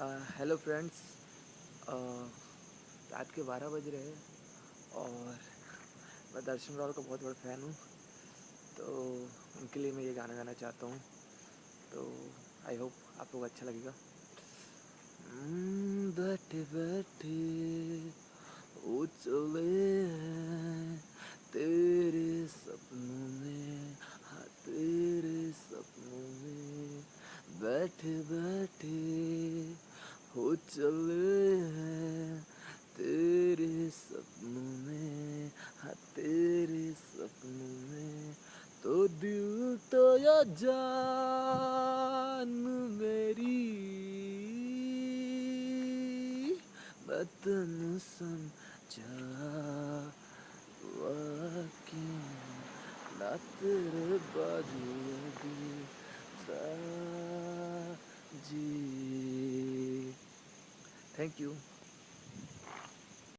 Hello friends रात के बारह बज रहे हैं और मैं दर्शन रावल का बहुत बड़ा फ़ैन हूँ। तो उनके लिए मैं ये गाना गाना चाहता हूँ। तो आई होप आपको अच्छा लगेगा। हम्म, बैठे बैठे चले तेरे सपनों में। हाँ तेरे सपनों में। बैठे बैठे चले हैं तेरे सपनों में हाँ तेरे सपनों में तो दिल तो या जान मेरी। बतन समझा क्यों? ना तेरे बाजू जी। Thank you